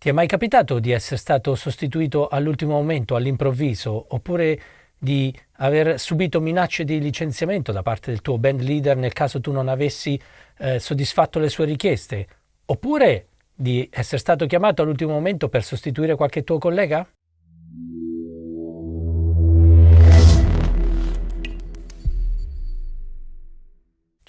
Ti è mai capitato di essere stato sostituito all'ultimo momento, all'improvviso, oppure di aver subito minacce di licenziamento da parte del tuo band leader nel caso tu non avessi eh, soddisfatto le sue richieste? Oppure di essere stato chiamato all'ultimo momento per sostituire qualche tuo collega?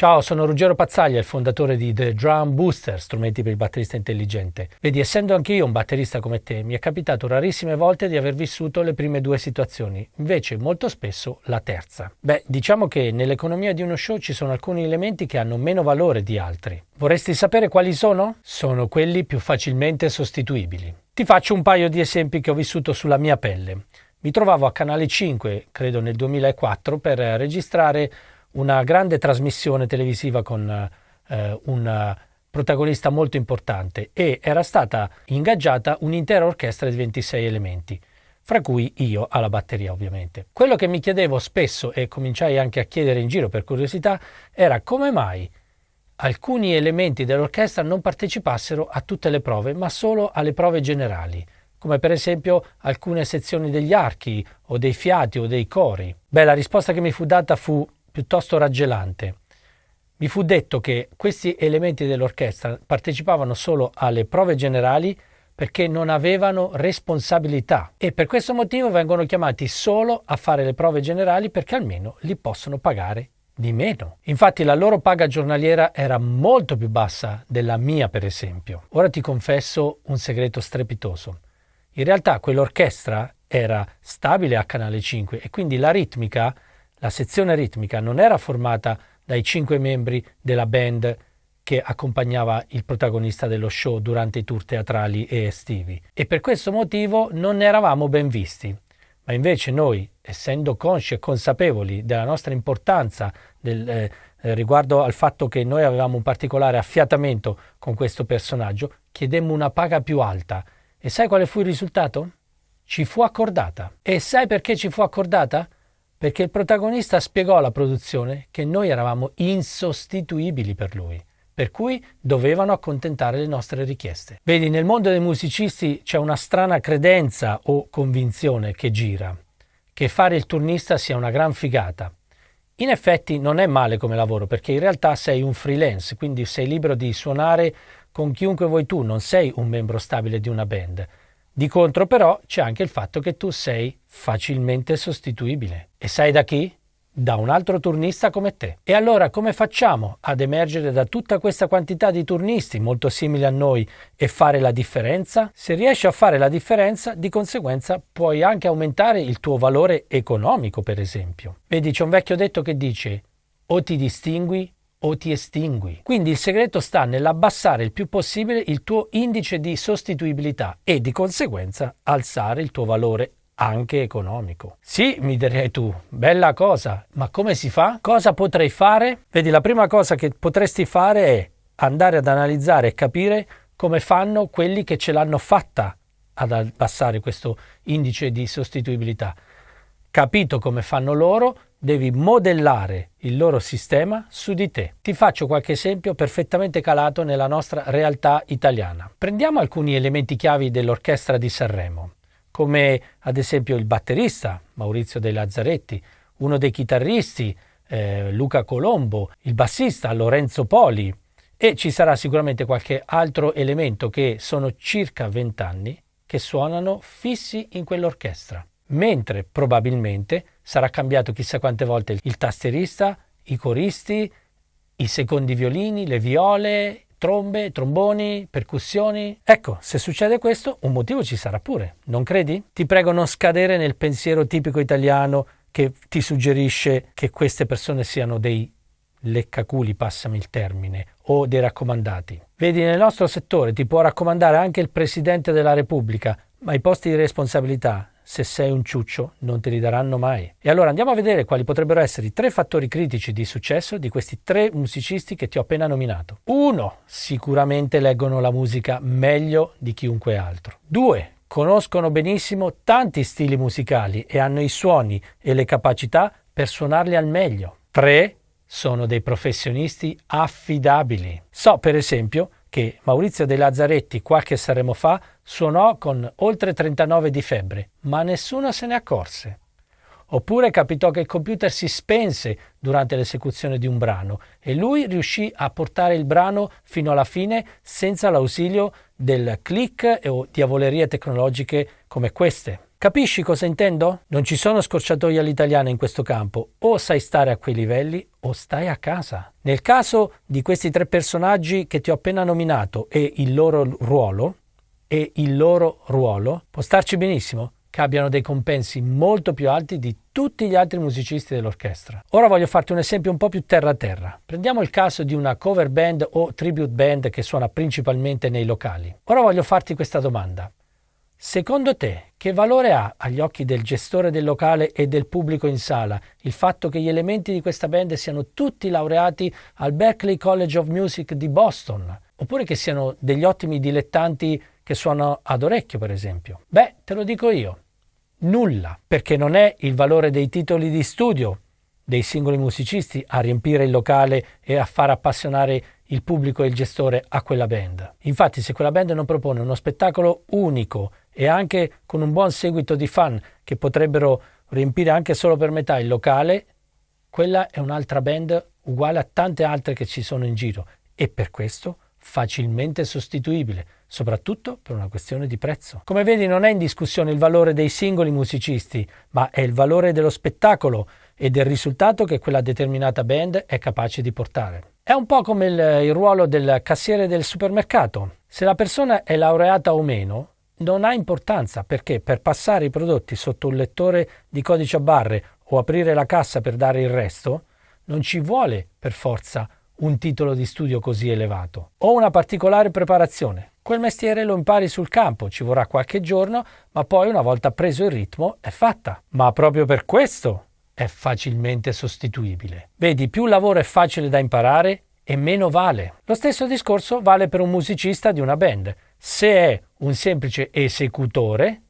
Ciao, sono Ruggero Pazzaglia, il fondatore di The Drum Booster, strumenti per il batterista intelligente. Vedi, essendo anch'io un batterista come te, mi è capitato rarissime volte di aver vissuto le prime due situazioni, invece molto spesso la terza. Beh, diciamo che nell'economia di uno show ci sono alcuni elementi che hanno meno valore di altri. Vorresti sapere quali sono? Sono quelli più facilmente sostituibili. Ti faccio un paio di esempi che ho vissuto sulla mia pelle. Mi trovavo a Canale 5, credo nel 2004, per registrare una grande trasmissione televisiva con eh, un protagonista molto importante e era stata ingaggiata un'intera orchestra di 26 elementi, fra cui io alla batteria ovviamente. Quello che mi chiedevo spesso e cominciai anche a chiedere in giro per curiosità era come mai alcuni elementi dell'orchestra non partecipassero a tutte le prove, ma solo alle prove generali, come per esempio alcune sezioni degli archi o dei fiati o dei cori. Beh, la risposta che mi fu data fu piuttosto raggelante. Mi fu detto che questi elementi dell'orchestra partecipavano solo alle prove generali perché non avevano responsabilità e per questo motivo vengono chiamati solo a fare le prove generali perché almeno li possono pagare di meno. Infatti la loro paga giornaliera era molto più bassa della mia, per esempio. Ora ti confesso un segreto strepitoso. In realtà quell'orchestra era stabile a Canale 5 e quindi la ritmica la sezione ritmica non era formata dai cinque membri della band che accompagnava il protagonista dello show durante i tour teatrali e estivi e per questo motivo non ne eravamo ben visti. Ma invece noi, essendo consci e consapevoli della nostra importanza del, eh, riguardo al fatto che noi avevamo un particolare affiatamento con questo personaggio, chiedemmo una paga più alta. E sai quale fu il risultato? Ci fu accordata. E sai perché ci fu accordata? Perché il protagonista spiegò alla produzione che noi eravamo insostituibili per lui, per cui dovevano accontentare le nostre richieste. Vedi, nel mondo dei musicisti c'è una strana credenza o convinzione che gira, che fare il turnista sia una gran figata. In effetti non è male come lavoro perché in realtà sei un freelance, quindi sei libero di suonare con chiunque vuoi tu, non sei un membro stabile di una band. Di contro però c'è anche il fatto che tu sei facilmente sostituibile. E sai da chi? Da un altro turnista come te. E allora come facciamo ad emergere da tutta questa quantità di turnisti molto simili a noi e fare la differenza? Se riesci a fare la differenza, di conseguenza puoi anche aumentare il tuo valore economico, per esempio. Vedi, c'è un vecchio detto che dice o ti distingui o ti estingui. Quindi il segreto sta nell'abbassare il più possibile il tuo indice di sostituibilità e di conseguenza alzare il tuo valore anche economico. Sì, mi direi tu, bella cosa, ma come si fa? Cosa potrei fare? Vedi, la prima cosa che potresti fare è andare ad analizzare e capire come fanno quelli che ce l'hanno fatta ad abbassare questo indice di sostituibilità. Capito come fanno loro, devi modellare il loro sistema su di te. Ti faccio qualche esempio perfettamente calato nella nostra realtà italiana. Prendiamo alcuni elementi chiavi dell'orchestra di Sanremo, come ad esempio il batterista Maurizio De Lazzaretti, uno dei chitarristi eh, Luca Colombo, il bassista Lorenzo Poli e ci sarà sicuramente qualche altro elemento che sono circa 20 anni che suonano fissi in quell'orchestra mentre probabilmente sarà cambiato chissà quante volte il tastierista, i coristi, i secondi violini, le viole, trombe, tromboni, percussioni. Ecco, se succede questo, un motivo ci sarà pure, non credi? Ti prego non scadere nel pensiero tipico italiano che ti suggerisce che queste persone siano dei leccaculi, passami il termine, o dei raccomandati. Vedi, nel nostro settore ti può raccomandare anche il Presidente della Repubblica, ma i posti di responsabilità se sei un ciuccio non te li daranno mai. E allora andiamo a vedere quali potrebbero essere i tre fattori critici di successo di questi tre musicisti che ti ho appena nominato. Uno, sicuramente leggono la musica meglio di chiunque altro. Due, conoscono benissimo tanti stili musicali e hanno i suoni e le capacità per suonarli al meglio. Tre, sono dei professionisti affidabili. So per esempio che Maurizio De Lazzaretti qualche Saremo fa suonò con oltre 39 di febbre, ma nessuno se ne accorse. Oppure capitò che il computer si spense durante l'esecuzione di un brano e lui riuscì a portare il brano fino alla fine senza l'ausilio del click o diavolerie tecnologiche come queste. Capisci cosa intendo? Non ci sono scorciatoie all'italiana in questo campo, o sai stare a quei livelli o stai a casa. Nel caso di questi tre personaggi che ti ho appena nominato e il loro ruolo, e il loro ruolo, può starci benissimo che abbiano dei compensi molto più alti di tutti gli altri musicisti dell'orchestra. Ora voglio farti un esempio un po' più terra a terra. Prendiamo il caso di una cover band o tribute band che suona principalmente nei locali. Ora voglio farti questa domanda. Secondo te, che valore ha agli occhi del gestore del locale e del pubblico in sala il fatto che gli elementi di questa band siano tutti laureati al Berklee College of Music di Boston, oppure che siano degli ottimi dilettanti che suonano ad orecchio, per esempio? Beh, te lo dico io. Nulla, perché non è il valore dei titoli di studio dei singoli musicisti a riempire il locale e a far appassionare il pubblico e il gestore a quella band. Infatti, se quella band non propone uno spettacolo unico e anche con un buon seguito di fan che potrebbero riempire anche solo per metà il locale, quella è un'altra band uguale a tante altre che ci sono in giro e per questo facilmente sostituibile, soprattutto per una questione di prezzo. Come vedi non è in discussione il valore dei singoli musicisti, ma è il valore dello spettacolo e del risultato che quella determinata band è capace di portare. È un po' come il, il ruolo del cassiere del supermercato. Se la persona è laureata o meno, non ha importanza perché per passare i prodotti sotto un lettore di codice a barre o aprire la cassa per dare il resto, non ci vuole per forza un titolo di studio così elevato o una particolare preparazione. Quel mestiere lo impari sul campo, ci vorrà qualche giorno, ma poi una volta preso il ritmo è fatta. Ma proprio per questo è facilmente sostituibile. Vedi, più lavoro è facile da imparare e meno vale. Lo stesso discorso vale per un musicista di una band. Se è un semplice esecutore,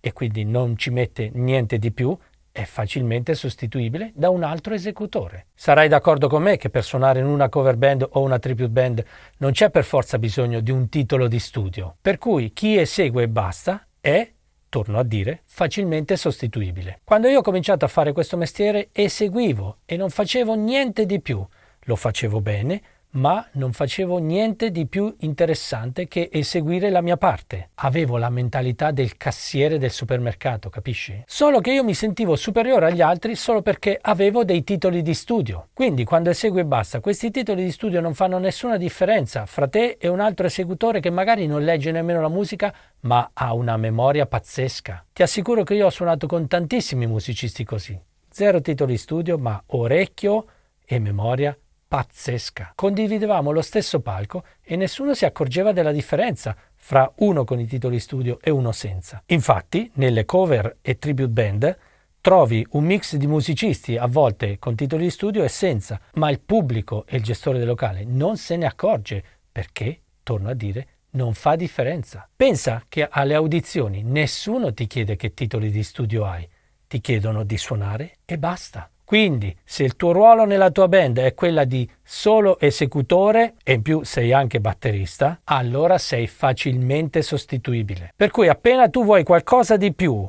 e quindi non ci mette niente di più, è facilmente sostituibile da un altro esecutore. Sarai d'accordo con me che per suonare in una cover band o una tribute band non c'è per forza bisogno di un titolo di studio, per cui chi esegue e basta è, torno a dire, facilmente sostituibile. Quando io ho cominciato a fare questo mestiere eseguivo e non facevo niente di più, lo facevo bene, ma non facevo niente di più interessante che eseguire la mia parte. Avevo la mentalità del cassiere del supermercato, capisci? Solo che io mi sentivo superiore agli altri solo perché avevo dei titoli di studio. Quindi quando esegui e basta, questi titoli di studio non fanno nessuna differenza fra te e un altro esecutore che magari non legge nemmeno la musica, ma ha una memoria pazzesca. Ti assicuro che io ho suonato con tantissimi musicisti così. Zero titoli di studio, ma orecchio e memoria pazzesca. Condividevamo lo stesso palco e nessuno si accorgeva della differenza fra uno con i titoli studio e uno senza. Infatti, nelle cover e tribute band trovi un mix di musicisti, a volte con titoli di studio e senza, ma il pubblico e il gestore del locale non se ne accorge perché, torno a dire, non fa differenza. Pensa che alle audizioni nessuno ti chiede che titoli di studio hai, ti chiedono di suonare e basta. Quindi, se il tuo ruolo nella tua band è quella di solo esecutore e in più sei anche batterista, allora sei facilmente sostituibile. Per cui appena tu vuoi qualcosa di più,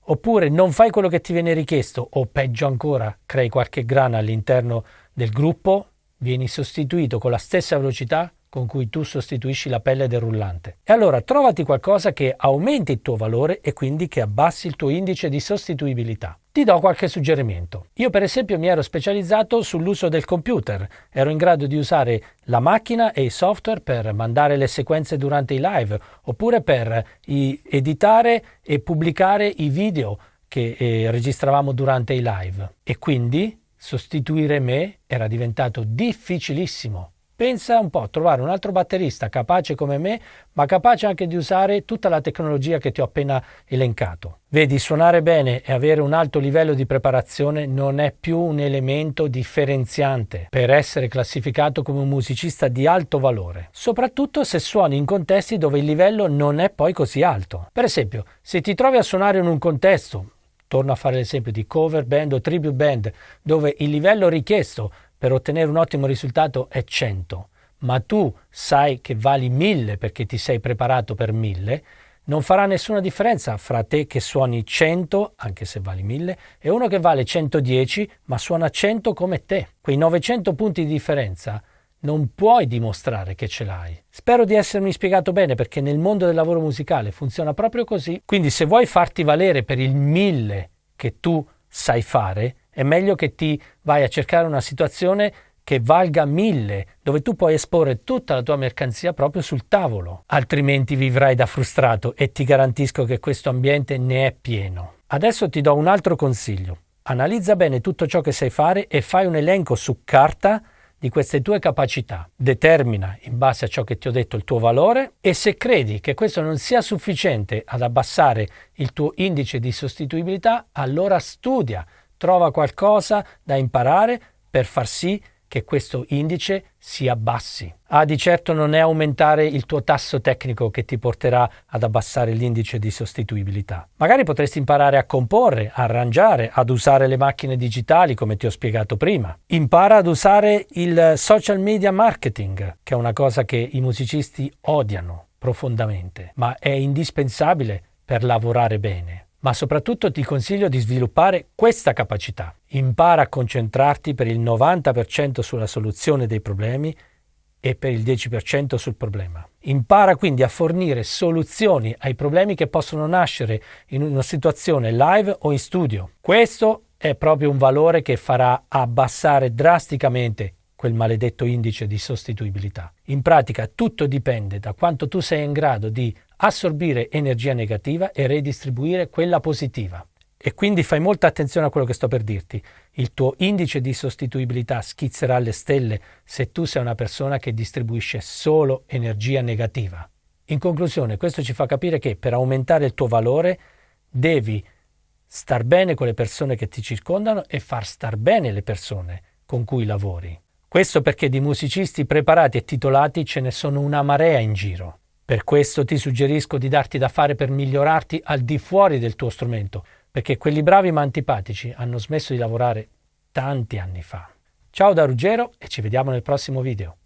oppure non fai quello che ti viene richiesto, o peggio ancora, crei qualche grana all'interno del gruppo, vieni sostituito con la stessa velocità con cui tu sostituisci la pelle del rullante. E allora trovati qualcosa che aumenti il tuo valore e quindi che abbassi il tuo indice di sostituibilità. Ti do qualche suggerimento. Io per esempio mi ero specializzato sull'uso del computer, ero in grado di usare la macchina e i software per mandare le sequenze durante i live oppure per editare e pubblicare i video che eh, registravamo durante i live. E quindi sostituire me era diventato difficilissimo Pensa un po' a trovare un altro batterista capace come me, ma capace anche di usare tutta la tecnologia che ti ho appena elencato. Vedi, suonare bene e avere un alto livello di preparazione non è più un elemento differenziante per essere classificato come un musicista di alto valore, soprattutto se suoni in contesti dove il livello non è poi così alto. Per esempio, se ti trovi a suonare in un contesto, torno a fare l'esempio di cover band o tribute band, dove il livello richiesto per ottenere un ottimo risultato è 100, ma tu sai che vali 1000 perché ti sei preparato per 1000, non farà nessuna differenza fra te che suoni 100, anche se vali 1000, e uno che vale 110, ma suona 100 come te. Quei 900 punti di differenza non puoi dimostrare che ce l'hai. Spero di essermi spiegato bene perché nel mondo del lavoro musicale funziona proprio così. Quindi se vuoi farti valere per il 1000 che tu sai fare, è meglio che ti vai a cercare una situazione che valga mille, dove tu puoi esporre tutta la tua mercanzia proprio sul tavolo, altrimenti vivrai da frustrato e ti garantisco che questo ambiente ne è pieno. Adesso ti do un altro consiglio. Analizza bene tutto ciò che sai fare e fai un elenco su carta di queste tue capacità. Determina in base a ciò che ti ho detto il tuo valore e se credi che questo non sia sufficiente ad abbassare il tuo indice di sostituibilità, allora studia, trova qualcosa da imparare per far sì che questo indice si abbassi. Ah, di certo non è aumentare il tuo tasso tecnico che ti porterà ad abbassare l'indice di sostituibilità. Magari potresti imparare a comporre, a arrangiare, ad usare le macchine digitali come ti ho spiegato prima. Impara ad usare il social media marketing, che è una cosa che i musicisti odiano profondamente, ma è indispensabile per lavorare bene ma soprattutto ti consiglio di sviluppare questa capacità. Impara a concentrarti per il 90% sulla soluzione dei problemi e per il 10% sul problema. Impara quindi a fornire soluzioni ai problemi che possono nascere in una situazione live o in studio. Questo è proprio un valore che farà abbassare drasticamente quel maledetto indice di sostituibilità. In pratica tutto dipende da quanto tu sei in grado di assorbire energia negativa e redistribuire quella positiva. E quindi fai molta attenzione a quello che sto per dirti. Il tuo indice di sostituibilità schizzerà alle stelle se tu sei una persona che distribuisce solo energia negativa. In conclusione, questo ci fa capire che per aumentare il tuo valore devi star bene con le persone che ti circondano e far star bene le persone con cui lavori. Questo perché di musicisti preparati e titolati ce ne sono una marea in giro. Per questo ti suggerisco di darti da fare per migliorarti al di fuori del tuo strumento, perché quelli bravi ma antipatici hanno smesso di lavorare tanti anni fa. Ciao da Ruggero e ci vediamo nel prossimo video.